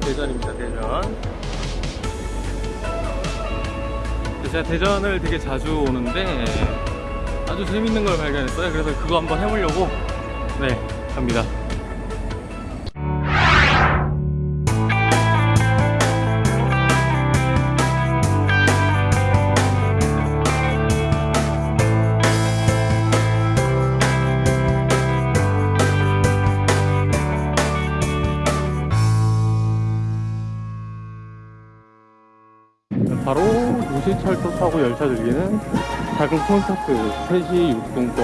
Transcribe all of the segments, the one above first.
대전입니다 대전. 제가 대전을 되게 자주 오는데 아주 재밌는 걸 발견했어요. 그래서 그거 한번 해보려고. 네 갑니다 바로 노시철도 타고 열차 들리는 작은 콘서트 3시 6분권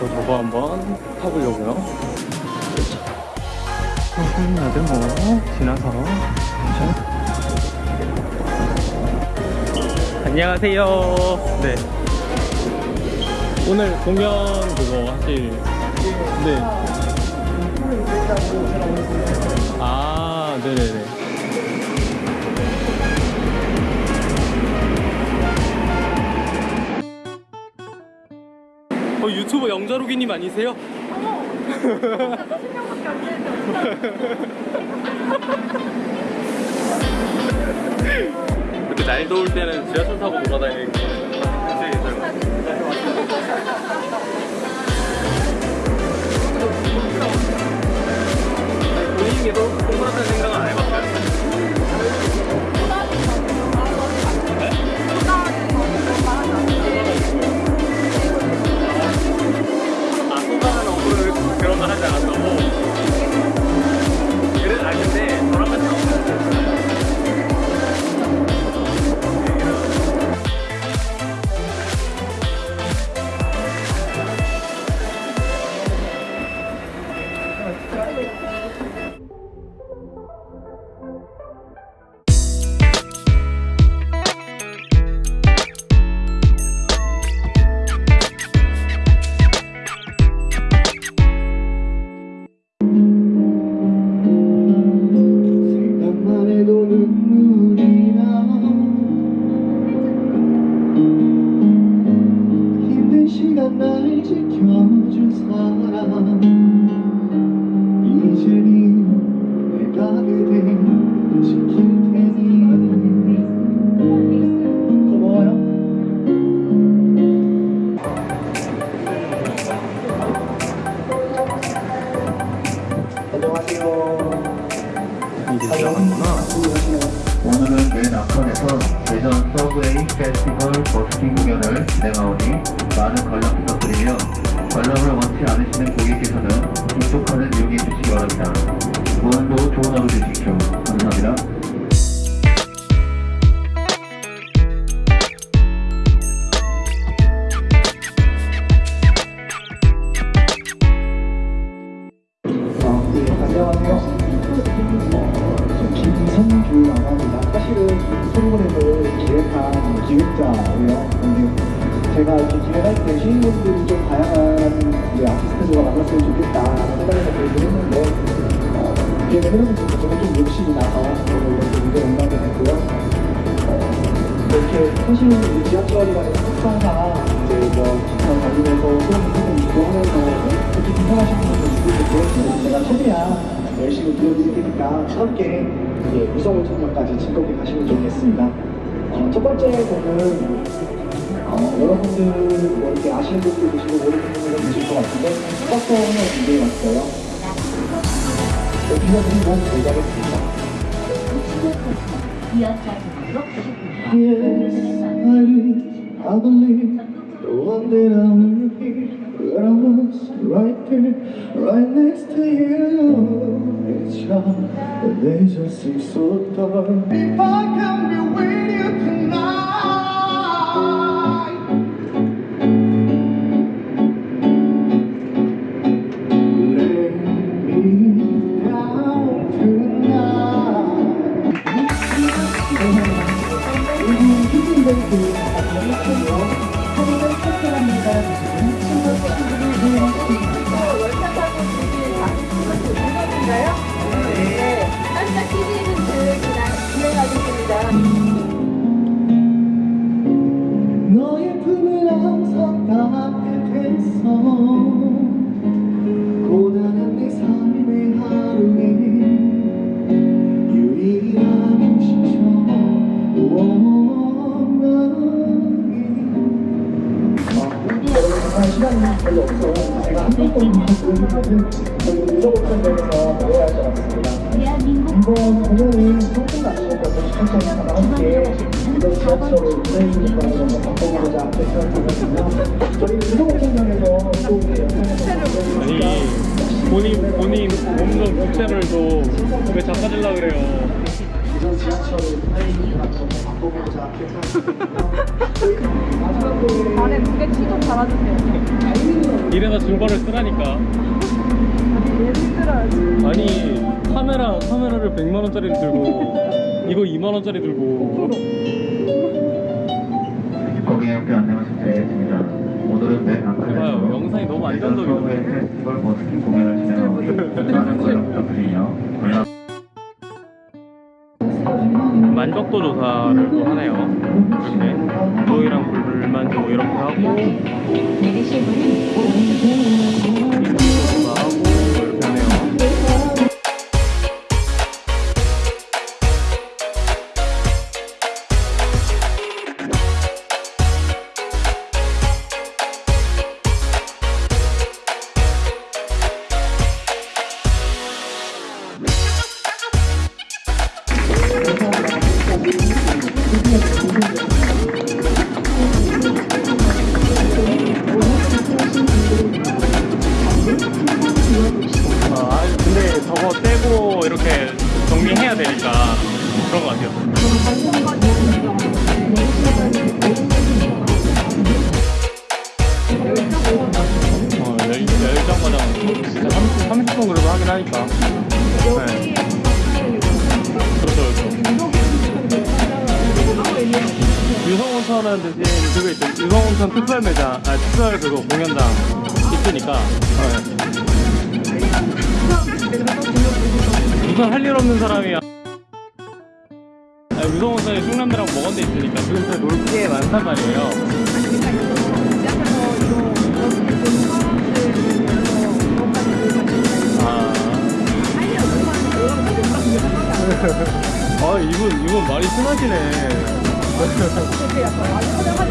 저 저거 한번 타보려고요. 나들 뭐. 지나서. 자. 안녕하세요. 네. 오늘 공연 그거 하실 네. 아 네네네 어, 유튜버 영자로기님 아니세요? 이렇게 날 더울 때는 지하철 타고 돌아다니는 게 굉장히 젊어. 본인께도 공부하는 생각은 안 해봤어요? 앞선에서 대전 서브웨이 페스티벌 버스킹 공연을 진행하오니 많은 관람 부탁드리며 관람을 원치 않으시는 고객께서는 칸을 이용해 주시기 바랍니다. 오늘도 좋은 하루 되십시오. 감사합니다. 프로그램을 기획한 기획자예요. 제가 이렇게 기획할 때 시인분들이 좀 다양한 아티스트들과 만났으면 좋겠다라는 생각에서 계획을 했는데 어, 기획을 해보면서 저는 좀 욕심이 나서 오늘 이렇게 무대 온하게 됐고요. 어, 이렇게 사실은 이 지하철이라는 특성상 이제 뭐 기차 달리면서 소음 소음 있고 하면서 이렇게 불편하신 분들도 있고 그렇지만 제가 최대한 열심히 들려드릴 테니까 함께 이제 무서운 청년까지 즐겁게 가시면 좋겠습니다. 어, 첫 번째 곡은 어, 여러분들 뭐 이렇게 아시는 분도 계시고 모르는 분도 계실 것 같은데 버스를 준비해왔어요. 네, 빌려드리고 모자겠습니다. Yes, I believe was right there, right next to you. It's hard, but they just seem so dark. If I can be with you tonight. Lay me down tonight. 아니 본인 본인 몸좀 부채를 또왜 잡아주려 그래요? 지하철을 마지막 곡에 안에 무게 치좀 달아주세요. 이래서 증거를 쓰라니까 예를 들어야지. 아니 카메라 카메라를 100만 원짜리를 들고 이거 2만 원짜리 들고 거기에 함께 안내 말씀드리겠습니다. 오늘은 맨 봐요, 앞칸에서 영상이 너무. 서브웨이 페스티벌 버스킹 공연을 진행하오니 많은 관람 부탁드리며 만족도 조사를 또 하네요 불 유성온천은 대신 그거 있죠. 유성온천 특별 매장, 아, 특별 그거 공연장 있으니까. 네. 우선 할 일 없는 사람이 아, 유성온천에 충남대랑 먹은 데 있으니까 지금 놀게 많단 말이에요. 아. 아, 이분, 이분 말이 심하시네. よろしくお願いします。